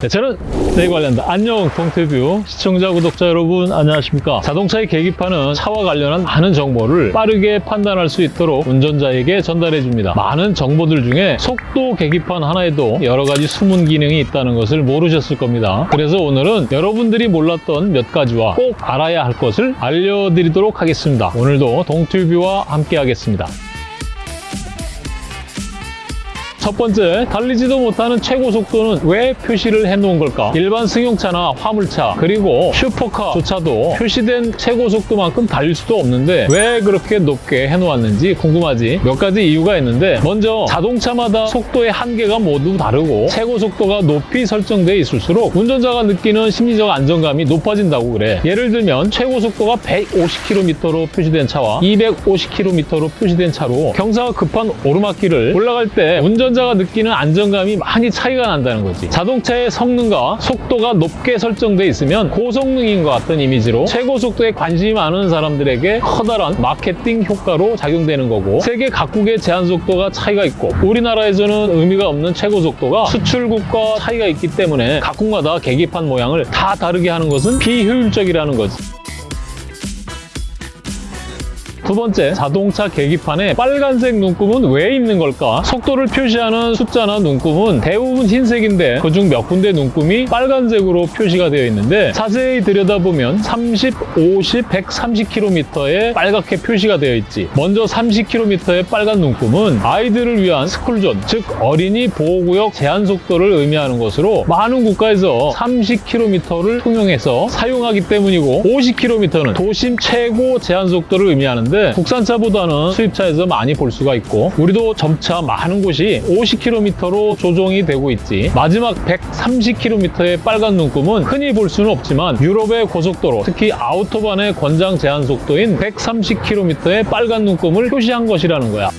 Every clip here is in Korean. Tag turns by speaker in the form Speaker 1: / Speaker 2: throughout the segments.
Speaker 1: 네, 저는 네 관련다. 안녕 동태뷰. 시청자 구독자 여러분 안녕하십니까? 자동차의 계기판은 차와 관련한 많은 정보를 빠르게 판단할 수 있도록 운전자에게 전달해 줍니다. 많은 정보들 중에 속도 계기판 하나에도 여러 가지 숨은 기능이 있다는 것을 모르셨을 겁니다. 그래서 오늘은 여러분들이 몰랐던 몇 가지와 꼭 알아야 할 것을 알려드리도록 하겠습니다. 오늘도 동태뷰와 함께 하겠습니다 첫 번째, 달리지도 못하는 최고 속도는 왜 표시를 해놓은 걸까? 일반 승용차나 화물차, 그리고 슈퍼카조차도 표시된 최고 속도만큼 달릴 수도 없는데 왜 그렇게 높게 해놓았는지 궁금하지? 몇 가지 이유가 있는데 먼저 자동차마다 속도의 한계가 모두 다르고 최고 속도가 높이 설정돼 있을수록 운전자가 느끼는 심리적 안정감이 높아진다고 그래. 예를 들면 최고 속도가 150km로 표시된 차와 250km로 표시된 차로 경사가 급한 오르막길을 올라갈 때 운전자 가 느끼는 안정감이 많이 차이가 난다는 거지. 자동차의 성능과 속도가 높게 설정돼 있으면 고성능인 것 같은 이미지로 최고 속도에 관심이 많은 사람들에게 커다란 마케팅 효과로 작용되는 거고 세계 각국의 제한 속도가 차이가 있고 우리나라에서는 의미가 없는 최고 속도가 수출국과 차이가 있기 때문에 각국마다 계기판 모양을 다 다르게 하는 것은 비효율적이라는 거지. 두 번째, 자동차 계기판에 빨간색 눈금은 왜 있는 걸까? 속도를 표시하는 숫자나 눈금은 대부분 흰색인데 그중 몇 군데 눈금이 빨간색으로 표시가 되어 있는데 자세히 들여다보면 30, 50, 130km에 빨갛게 표시가 되어 있지. 먼저 30km의 빨간 눈금은 아이들을 위한 스쿨존, 즉 어린이 보호구역 제한 속도를 의미하는 것으로 많은 국가에서 30km를 통용해서 사용하기 때문이고 50km는 도심 최고 제한 속도를 의미하는데 국산차보다는 수입차에서 많이 볼 수가 있고 우리도 점차 많은 곳이 50km로 조정이 되고 있지. 마지막 130km의 빨간 눈금은 흔히 볼 수는 없지만 유럽의 고속도로 특히 아우토반의 권장 제한 속도인 130km의 빨간 눈금을 표시한 것이라는 거야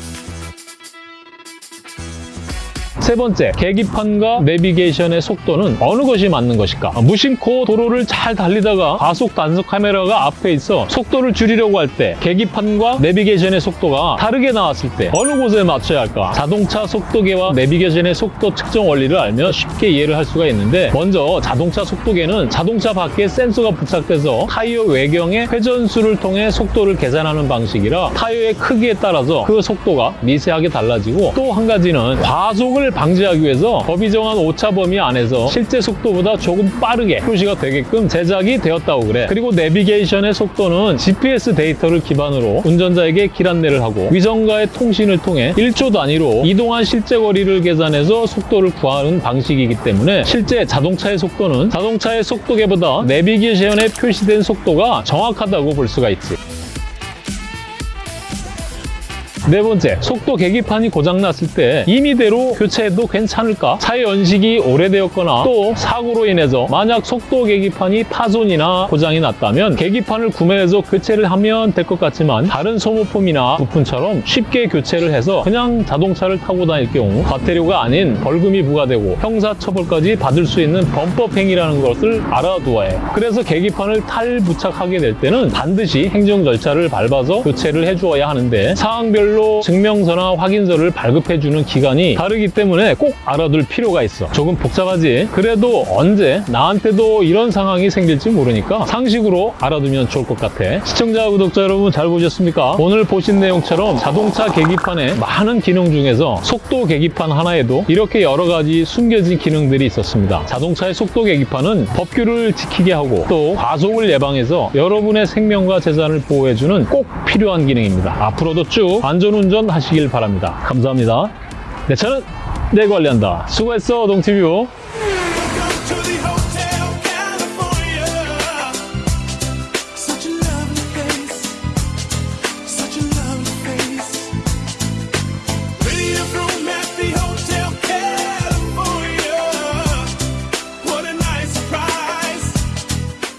Speaker 1: 세 번째, 계기판과 내비게이션의 속도는 어느 것이 맞는 것일까? 무심코 도로를 잘 달리다가 과속 단속 카메라가 앞에 있어 속도를 줄이려고 할 때 계기판과 내비게이션의 속도가 다르게 나왔을 때 어느 곳에 맞춰야 할까? 자동차 속도계와 내비게이션의 속도 측정 원리를 알면 쉽게 이해를 할 수가 있는데 먼저 자동차 속도계는 자동차 밖에 센서가 부착돼서 타이어 외경의 회전수를 통해 속도를 계산하는 방식이라 타이어의 크기에 따라서 그 속도가 미세하게 달라지고 또 한 가지는 과속을 방지하기 위해서 법이 정한 오차 범위 안에서 실제 속도보다 조금 빠르게 표시가 되게끔 제작이 되었다고 그래. 그리고 내비게이션의 속도는 GPS 데이터를 기반으로 운전자에게 길 안내를 하고 위성과의 통신을 통해 1초 단위로 이동한 실제 거리를 계산해서 속도를 구하는 방식이기 때문에 실제 자동차의 속도는 자동차의 속도계보다 내비게이션에 표시된 속도가 정확하다고 볼 수가 있지. 네 번째, 속도 계기판이 고장났을 때 임의대로 교체해도 괜찮을까? 차의 연식이 오래되었거나 또 사고로 인해서 만약 속도 계기판이 파손이나 고장이 났다면 계기판을 구매해서 교체를 하면 될 것 같지만 다른 소모품이나 부품처럼 쉽게 교체를 해서 그냥 자동차를 타고 다닐 경우 과태료가 아닌 벌금이 부과되고 형사처벌까지 받을 수 있는 범법 행위라는 것을 알아두어야 해. 그래서 계기판을 탈부착하게 될 때는 반드시 행정 절차를 밟아서 교체를 해주어야 하는데 사항별로 증명서나 확인서를 발급해주는 기간이 다르기 때문에 꼭 알아둘 필요가 있어. 조금 복잡하지? 그래도 언제 나한테도 이런 상황이 생길지 모르니까 상식으로 알아두면 좋을 것 같아. 시청자, 구독자 여러분 잘 보셨습니까? 오늘 보신 내용처럼 자동차 계기판에 많은 기능 중에서 속도 계기판 하나에도 이렇게 여러 가지 숨겨진 기능들이 있었습니다. 자동차의 속도 계기판은 법규를 지키게 하고 또 과속을 예방해서 여러분의 생명과 재산을 보호해주는 꼭 필요한 기능입니다. 앞으로도 쭉 안전운전 하시길 바랍니다. 감사합니다. 네, 저는 내 관리한다. 수고했어, 동티뷰.